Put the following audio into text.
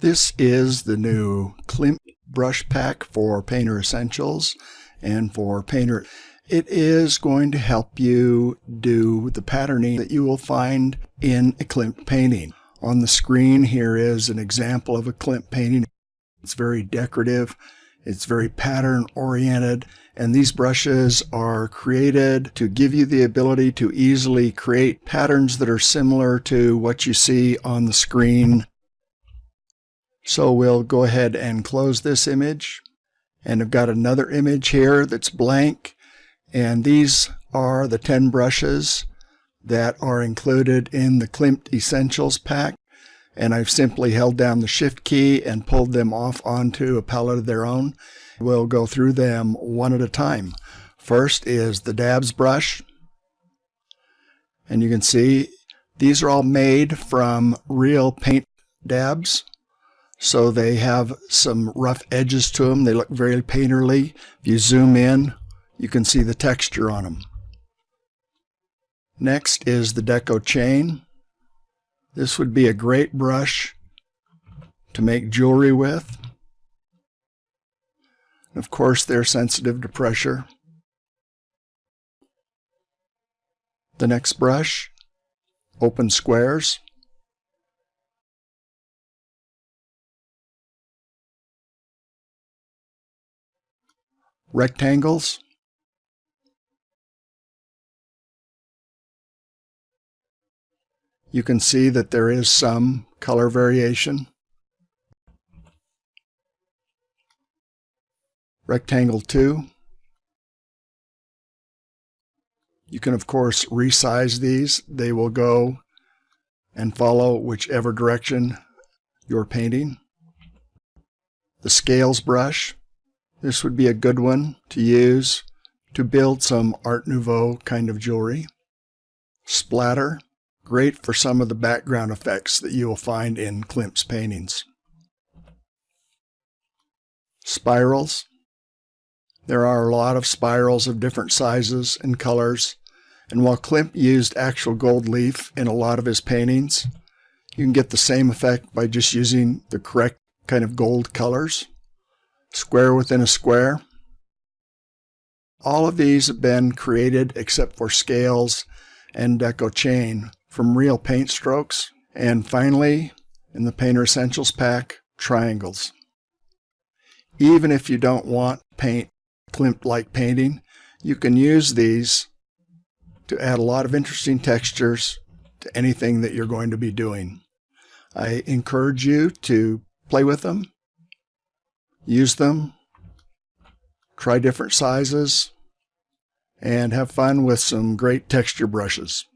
This is the new Klimt brush pack for Painter Essentials and for Painter. It is going to help you do the patterning that you will find in a Klimt painting. On the screen here is an example of a Klimt painting. It's very decorative. It's very pattern oriented and these brushes are created to give you the ability to easily create patterns that are similar to what you see on the screen so we'll go ahead and close this image. And I've got another image here that's blank. And these are the 10 brushes that are included in the Klimt Essentials pack. And I've simply held down the Shift key and pulled them off onto a palette of their own. We'll go through them one at a time. First is the dabs brush. And you can see these are all made from real paint dabs. So they have some rough edges to them. They look very painterly. If you zoom in, you can see the texture on them. Next is the Deco Chain. This would be a great brush to make jewelry with. Of course, they're sensitive to pressure. The next brush, open squares. Rectangles. You can see that there is some color variation. Rectangle 2. You can of course resize these. They will go and follow whichever direction you're painting. The scales brush this would be a good one to use to build some Art Nouveau kind of jewelry. Splatter, great for some of the background effects that you will find in Klimt's paintings. Spirals. There are a lot of spirals of different sizes and colors, and while Klimt used actual gold leaf in a lot of his paintings, you can get the same effect by just using the correct kind of gold colors square within a square. All of these have been created except for scales and deco chain from real paint strokes. And finally, in the Painter Essentials pack, triangles. Even if you don't want paint Klimt-like painting, you can use these to add a lot of interesting textures to anything that you're going to be doing. I encourage you to play with them use them, try different sizes, and have fun with some great texture brushes.